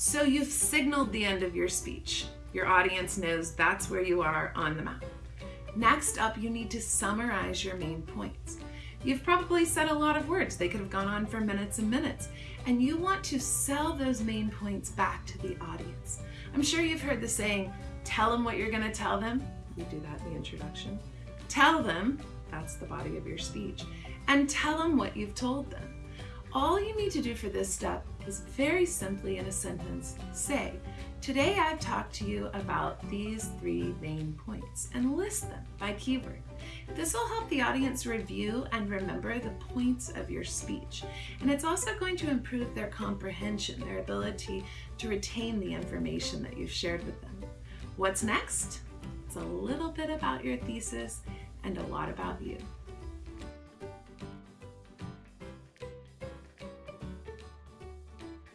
So you've signaled the end of your speech. Your audience knows that's where you are on the map. Next up, you need to summarize your main points. You've probably said a lot of words. They could have gone on for minutes and minutes. And you want to sell those main points back to the audience. I'm sure you've heard the saying, tell them what you're going to tell them. We do that in the introduction. Tell them, that's the body of your speech, and tell them what you've told them. All you need to do for this step is very simply in a sentence say, Today I've talked to you about these three main points and list them by keyword. This will help the audience review and remember the points of your speech. And it's also going to improve their comprehension, their ability to retain the information that you've shared with them. What's next? It's a little bit about your thesis and a lot about you.